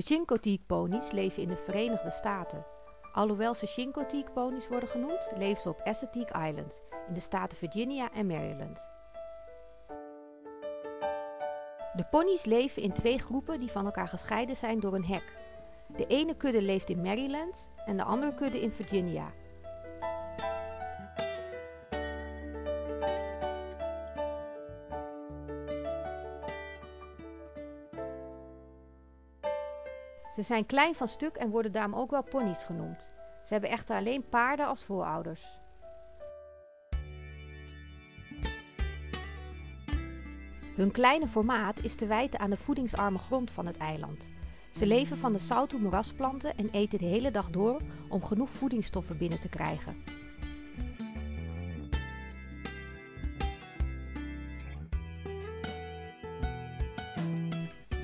De Chincoteague ponies leven in de Verenigde Staten. Alhoewel ze Chincoteague ponies worden genoemd, leven ze op Assateague Island in de staten Virginia en Maryland. De ponies leven in twee groepen die van elkaar gescheiden zijn door een hek. De ene kudde leeft in Maryland en de andere kudde in Virginia. Ze zijn klein van stuk en worden daarom ook wel ponies genoemd. Ze hebben echter alleen paarden als voorouders. Hun kleine formaat is te wijten aan de voedingsarme grond van het eiland. Ze leven van de zoute moerasplanten en eten de hele dag door om genoeg voedingsstoffen binnen te krijgen.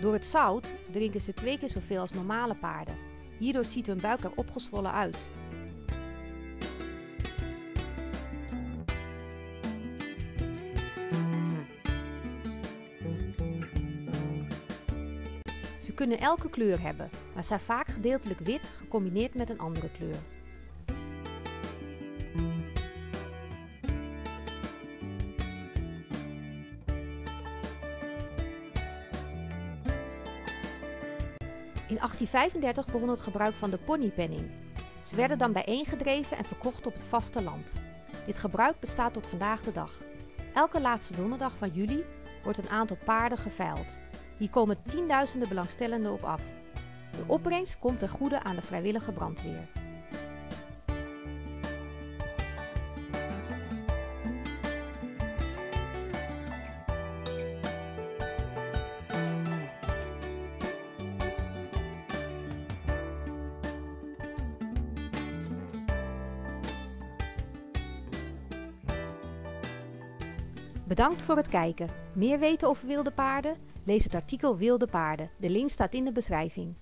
Door het zout drinken ze twee keer zoveel als normale paarden. Hierdoor ziet hun buik er opgezwollen uit. Ze kunnen elke kleur hebben, maar zijn vaak gedeeltelijk wit gecombineerd met een andere kleur. In 1835 begon het gebruik van de ponypenning. Ze werden dan bijeengedreven en verkocht op het vasteland. Dit gebruik bestaat tot vandaag de dag. Elke laatste donderdag van juli wordt een aantal paarden geveild. Hier komen tienduizenden belangstellenden op af. De opbrengst komt ten goede aan de vrijwillige brandweer. Bedankt voor het kijken. Meer weten over wilde paarden? Lees het artikel Wilde paarden. De link staat in de beschrijving.